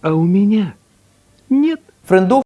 А у меня нет. Френдов